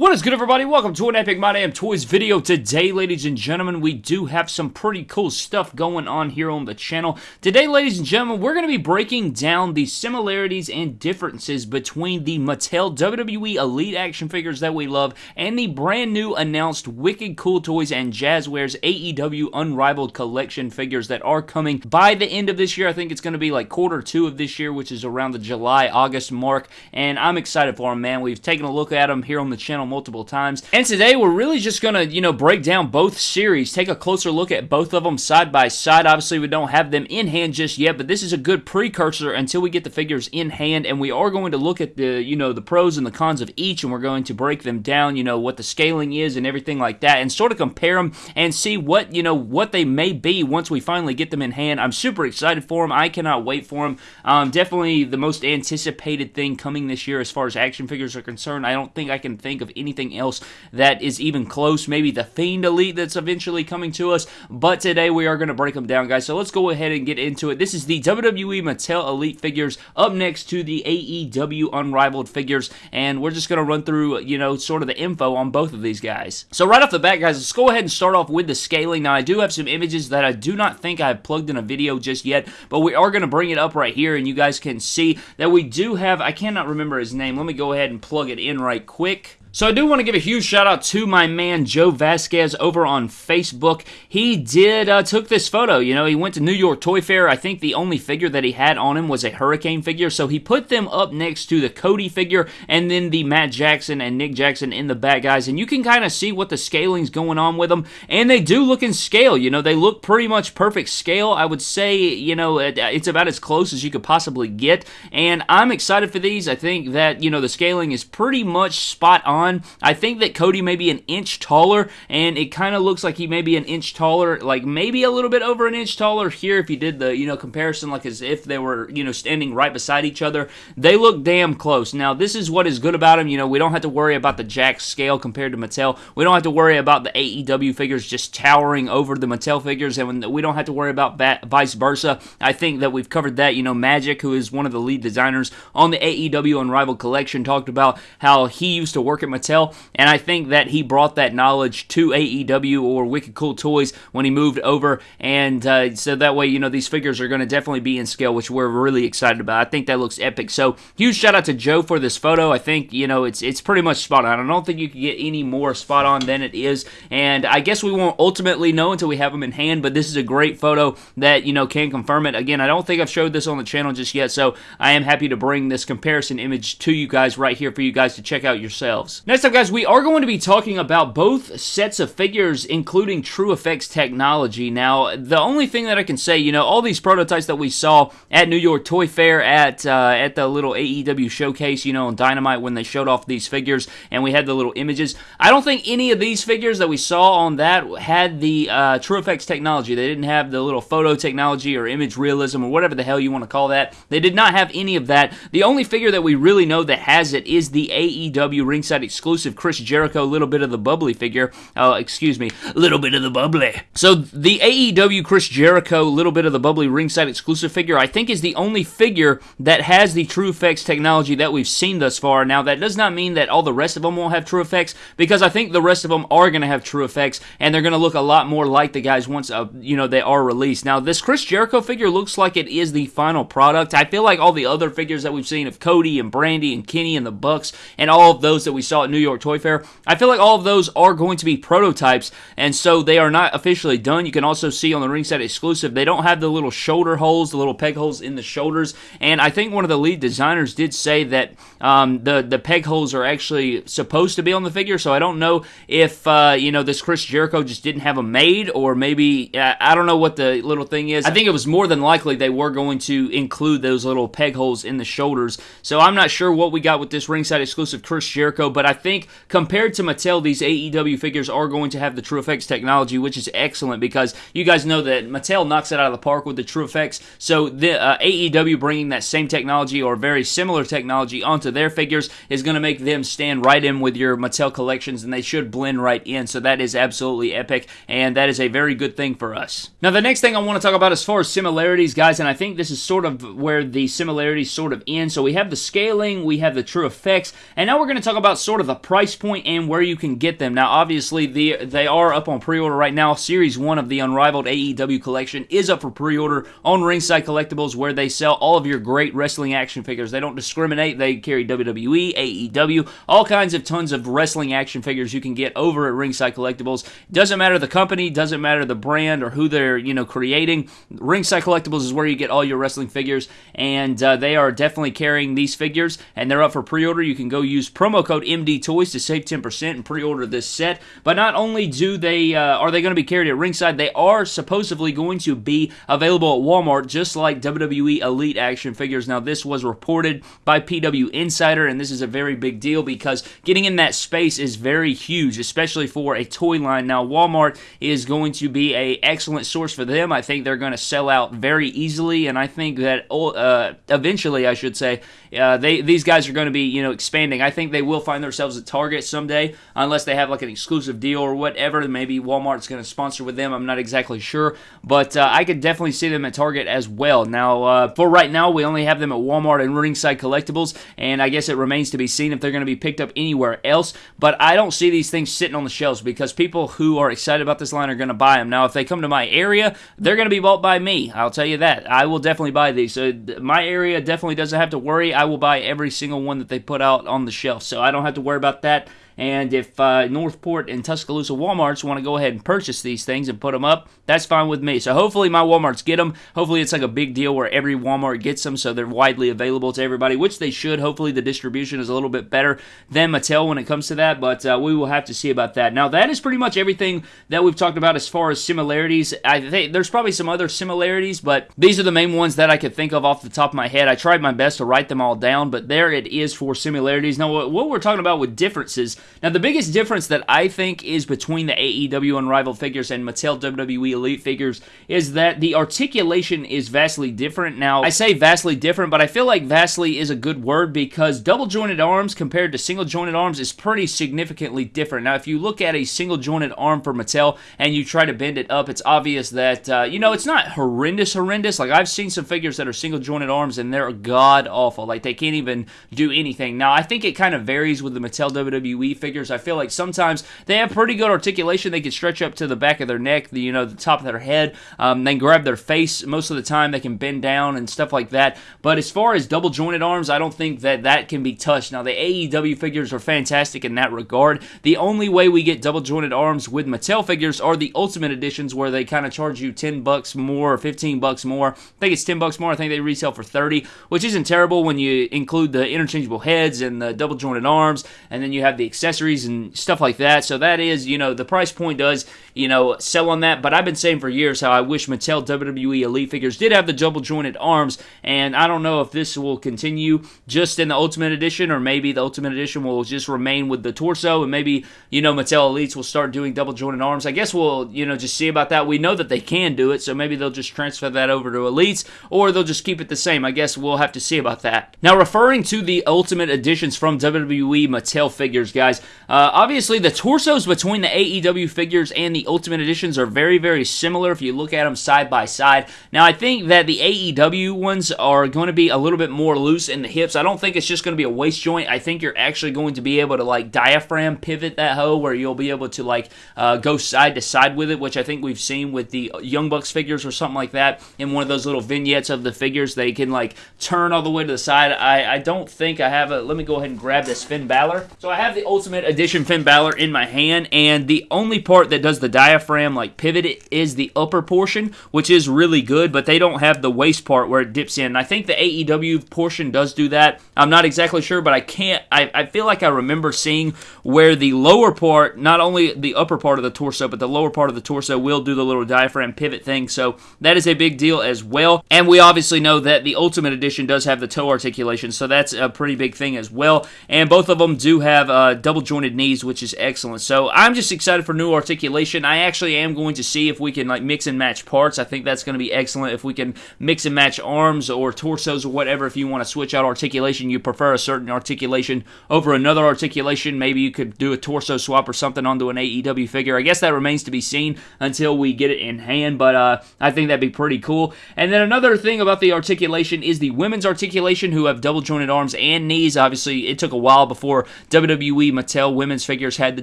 What is good everybody? Welcome to an Epic My Damn Toys video. Today, ladies and gentlemen, we do have some pretty cool stuff going on here on the channel. Today, ladies and gentlemen, we're going to be breaking down the similarities and differences between the Mattel WWE Elite action figures that we love and the brand new announced Wicked Cool Toys and Jazwares AEW Unrivaled Collection figures that are coming by the end of this year. I think it's going to be like quarter two of this year, which is around the July-August mark, and I'm excited for them, man. We've taken a look at them here on the channel multiple times. And today we're really just going to, you know, break down both series, take a closer look at both of them side by side. Obviously, we don't have them in hand just yet, but this is a good precursor until we get the figures in hand. And we are going to look at the, you know, the pros and the cons of each, and we're going to break them down, you know, what the scaling is and everything like that, and sort of compare them and see what, you know, what they may be once we finally get them in hand. I'm super excited for them. I cannot wait for them. Um, definitely the most anticipated thing coming this year as far as action figures are concerned. I don't think I can think of anything else that is even close. Maybe the Fiend Elite that's eventually coming to us. But today we are going to break them down, guys. So let's go ahead and get into it. This is the WWE Mattel Elite figures up next to the AEW Unrivaled figures. And we're just going to run through, you know, sort of the info on both of these guys. So right off the bat, guys, let's go ahead and start off with the scaling. Now, I do have some images that I do not think I have plugged in a video just yet, but we are going to bring it up right here, and you guys can see that we do have, I cannot remember his name. Let me go ahead and plug it in right quick. So I do want to give a huge shout out to my man Joe Vasquez over on Facebook. He did uh, took this photo. You know, he went to New York Toy Fair. I think the only figure that he had on him was a Hurricane figure, so he put them up next to the Cody figure and then the Matt Jackson and Nick Jackson in the back, guys. And you can kind of see what the scaling's going on with them, and they do look in scale. You know, they look pretty much perfect scale. I would say, you know, it's about as close as you could possibly get. And I'm excited for these. I think that you know the scaling is pretty much spot on on. I think that Cody may be an inch taller, and it kind of looks like he may be an inch taller, like maybe a little bit over an inch taller here if you did the, you know, comparison like as if they were, you know, standing right beside each other. They look damn close. Now, this is what is good about them. You know, we don't have to worry about the Jakks scale compared to Mattel. We don't have to worry about the AEW figures just towering over the Mattel figures, and we don't have to worry about vice versa. I think that we've covered that. You know, Magic, who is one of the lead designers on the AEW Unrivaled collection, talked about how he used to work at Mattel, and I think that he brought that knowledge to AEW or Wicked Cool Toys when he moved over, and uh, so that way, you know, these figures are going to definitely be in scale, which we're really excited about. I think that looks epic. So, huge shout out to Joe for this photo. I think, you know, it's it's pretty much spot on. I don't think you can get any more spot on than it is, and I guess we won't ultimately know until we have them in hand, but this is a great photo that, you know, can confirm it. Again, I don't think I've showed this on the channel just yet, so I am happy to bring this comparison image to you guys right here for you guys to check out yourselves. Next up, guys, we are going to be talking about both sets of figures, including TrueFX technology. Now, the only thing that I can say, you know, all these prototypes that we saw at New York Toy Fair, at uh, at the little AEW showcase, you know, on Dynamite when they showed off these figures, and we had the little images. I don't think any of these figures that we saw on that had the uh, Effects technology. They didn't have the little photo technology or image realism or whatever the hell you want to call that. They did not have any of that. The only figure that we really know that has it is the AEW ringside exclusive Chris Jericho, little bit of the bubbly figure. Oh, excuse me, little bit of the bubbly. So the AEW Chris Jericho, little bit of the bubbly ringside exclusive figure, I think is the only figure that has the TrueFX technology that we've seen thus far. Now, that does not mean that all the rest of them won't have TrueFX, because I think the rest of them are going to have TrueFX, and they're going to look a lot more like the guys once, uh, you know, they are released. Now, this Chris Jericho figure looks like it is the final product. I feel like all the other figures that we've seen of Cody and Brandi and Kenny and the Bucks and all of those that we saw at New York Toy Fair, I feel like all of those are going to be prototypes, and so they are not officially done. You can also see on the ringside exclusive, they don't have the little shoulder holes, the little peg holes in the shoulders, and I think one of the lead designers did say that um, the, the peg holes are actually supposed to be on the figure, so I don't know if, uh, you know, this Chris Jericho just didn't have them made, or maybe, uh, I don't know what the little thing is. I think it was more than likely they were going to include those little peg holes in the shoulders, so I'm not sure what we got with this ringside exclusive Chris Jericho, but think compared to Mattel, these AEW figures are going to have the TrueFX technology, which is excellent because you guys know that Mattel knocks it out of the park with the TrueFX. So the uh, AEW bringing that same technology or very similar technology onto their figures is going to make them stand right in with your Mattel collections, and they should blend right in. So that is absolutely epic, and that is a very good thing for us. Now, the next thing I want to talk about as far as similarities, guys, and I think this is sort of where the similarities sort of end. So we have the scaling, we have the TrueFX, and now we're going to talk about sort the price point, and where you can get them. Now, obviously, the, they are up on pre-order right now. Series 1 of the Unrivaled AEW collection is up for pre-order on Ringside Collectibles, where they sell all of your great wrestling action figures. They don't discriminate. They carry WWE, AEW, all kinds of tons of wrestling action figures you can get over at Ringside Collectibles. Doesn't matter the company, doesn't matter the brand or who they're, you know, creating. Ringside Collectibles is where you get all your wrestling figures, and uh, they are definitely carrying these figures, and they're up for pre-order. You can go use promo code MD Toys to save 10% and pre-order this set. But not only do they uh, are they going to be carried at ringside, they are supposedly going to be available at Walmart, just like WWE Elite action figures. Now, this was reported by PW Insider, and this is a very big deal because getting in that space is very huge, especially for a toy line. Now, Walmart is going to be a excellent source for them. I think they're going to sell out very easily, and I think that uh, eventually, I should say, uh, they these guys are going to be you know expanding. I think they will find themselves at Target someday, unless they have like an exclusive deal or whatever. Maybe Walmart's going to sponsor with them. I'm not exactly sure, but uh, I could definitely see them at Target as well. Now, uh, for right now, we only have them at Walmart and Ringside Collectibles, and I guess it remains to be seen if they're going to be picked up anywhere else. But I don't see these things sitting on the shelves because people who are excited about this line are going to buy them. Now, if they come to my area, they're going to be bought by me. I'll tell you that. I will definitely buy these. So my area definitely doesn't have to worry. I will buy every single one that they put out on the shelf. So I don't have to worry about that. And if uh, Northport and Tuscaloosa Walmarts want to go ahead and purchase these things and put them up, that's fine with me. So hopefully my Walmarts get them. Hopefully it's like a big deal where every Walmart gets them so they're widely available to everybody, which they should. Hopefully the distribution is a little bit better than Mattel when it comes to that, but uh, we will have to see about that. Now that is pretty much everything that we've talked about as far as similarities. I think there's probably some other similarities, but these are the main ones that I could think of off the top of my head. I tried my best to write them all down, but there it is for similarities. Now what we're talking about with differences now, the biggest difference that I think is between the AEW Unrivaled figures and Mattel WWE Elite figures is that the articulation is vastly different. Now, I say vastly different, but I feel like vastly is a good word because double jointed arms compared to single jointed arms is pretty significantly different. Now, if you look at a single jointed arm for Mattel and you try to bend it up, it's obvious that, uh, you know, it's not horrendous, horrendous. Like, I've seen some figures that are single jointed arms and they're god awful. Like, they can't even do anything. Now, I think it kind of varies with the Mattel WWE figures. I feel like sometimes they have pretty good articulation. They can stretch up to the back of their neck, the, you know, the top of their head. Um, they grab their face most of the time. They can bend down and stuff like that. But as far as double jointed arms, I don't think that that can be touched. Now, the AEW figures are fantastic in that regard. The only way we get double jointed arms with Mattel figures are the Ultimate Editions, where they kind of charge you 10 bucks more or 15 bucks more. I think it's 10 bucks more. I think they resell for 30, which isn't terrible when you include the interchangeable heads and the double jointed arms, and then you have the accessories and stuff like that. So that is, you know, the price point does, you know, sell on that. But I've been saying for years how I wish Mattel WWE Elite figures did have the double jointed arms, and I don't know if this will continue just in the Ultimate Edition, or maybe the Ultimate Edition will just remain with the torso, and maybe, you know, Mattel Elites will start doing double jointed arms. I guess we'll, you know, just see about that. We know that they can do it, so maybe they'll just transfer that over to Elites, or they'll just keep it the same. I guess we'll have to see about that. Now, referring to the Ultimate Editions from WWE Mattel figures, guys, uh, obviously the torsos between the AEW figures and the Ultimate Editions are very, very similar if you look at them side by side. Now, I think that the AEW ones are going to be a little bit more loose in the hips. I don't think it's just going to be a waist joint. I think you're actually going to be able to like diaphragm pivot that hoe where you'll be able to like uh, go side to side with it, which I think we've seen with the Young Bucks figures or something like that. In one of those little vignettes of the figures, they can like turn all the way to the side. I, I don't think I have a. Let me go ahead and grab this Finn Balor. So I have the Ultimate Edition Finn Balor in my hand, and the only part that does the diaphragm like pivot is the upper portion, which is really good, but they don't have the waist part where it dips in. I think the AEW portion does do that. I'm not exactly sure, but I can't. I, I feel like I remember seeing where the lower part, not only the upper part of the torso, but the lower part of the torso will do the little diaphragm pivot thing. So that is a big deal as well. And we obviously know that the Ultimate Edition does have the toe articulation, so that's a pretty big thing as well. And both of them do have uh, double jointed knees, which is excellent. So I'm just excited for new articulation. I actually am going to see if we can like mix and match parts. I think that's going to be excellent if we can mix and match arms or torsos or whatever. If you want to switch out articulation, you prefer a certain articulation over another articulation. Maybe you could do a torso swap or something onto an AEW figure. I guess that remains to be seen until we get it in hand, but uh, I think that'd be pretty cool. And then another thing about the articulation is the women's articulation who have double jointed arms and knees. Obviously, it took a while before WWE Mattel women's figures had the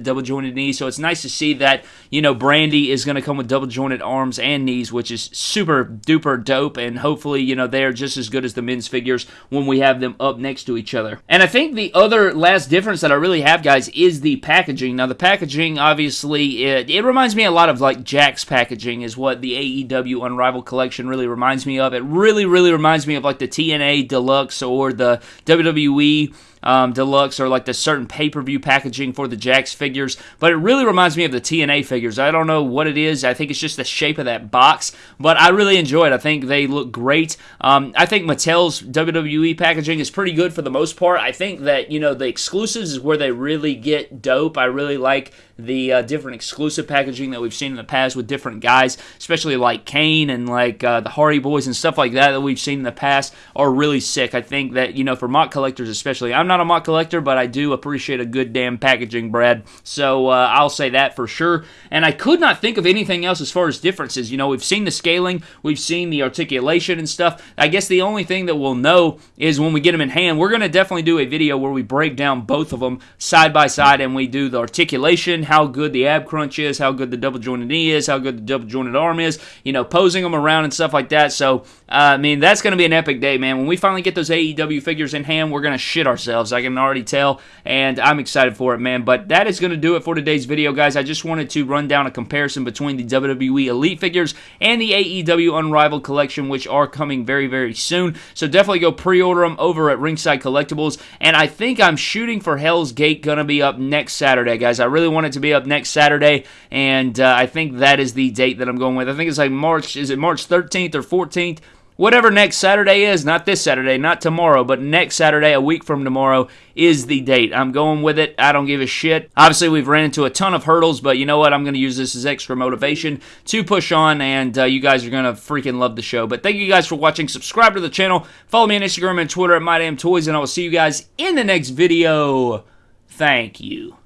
double jointed knees, so it's nice to see that, you know, Brandi is going to come with double jointed arms and knees, which is super duper dope, and hopefully, you know, they're just as good as the men's figures when we have them up next to each other. And I think the other last difference that I really have, guys, is the packaging. Now, the packaging, obviously, it, it reminds me a lot of like Jakks packaging, is what the AEW Unrivaled collection really reminds me of. It really, really reminds me of like the TNA Deluxe or the WWE um, deluxe or like the certain pay per view packaging for the Jakks figures, but it really reminds me of the TNA figures. I don't know what it is. I think it's just the shape of that box, but I really enjoy it. I think they look great. Um, I think Mattel's WWE packaging is pretty good for the most part. I think that, you know, the exclusives is where they really get dope. I really like the uh, different exclusive packaging that we've seen in the past with different guys, especially like Kane and like uh, the Hardy Boys and stuff like that that we've seen in the past are really sick. I think that, you know, for MOC collectors especially, I'm not a MOC collector, but I do appreciate a good damn packaging, Brad. So uh, I'll say that for sure. And I could not think of anything else as far as differences. You know, we've seen the scaling, we've seen the articulation and stuff. I guess the only thing that we'll know is when we get them in hand. We're going to definitely do a video where we break down both of them side by side and we do the articulation how good the ab crunch is, how good the double jointed knee is, how good the double jointed arm is, you know, posing them around and stuff like that. So, uh, I mean, that's going to be an epic day, man. When we finally get those AEW figures in hand, we're going to shit ourselves. I can already tell, and I'm excited for it, man. But that is going to do it for today's video, guys. I just wanted to run down a comparison between the WWE Elite figures and the AEW Unrivaled collection, which are coming very, very soon. So definitely go pre-order them over at Ringside Collectibles. And I think I'm shooting for Hell's Gate going to be up next Saturday, guys. I really want it to be up next Saturday, and uh, I think that is the date that I'm going with. I think it's like March, is it March 13th or 14th? Whatever next Saturday is, not this Saturday, not tomorrow, but next Saturday, a week from tomorrow, is the date. I'm going with it. I don't give a shit. Obviously, we've ran into a ton of hurdles, but you know what? I'm going to use this as extra motivation to push on, and uh, you guys are going to freaking love the show. But thank you guys for watching. Subscribe to the channel. Follow me on Instagram and Twitter at MyDamnToys, and I will see you guys in the next video. Thank you.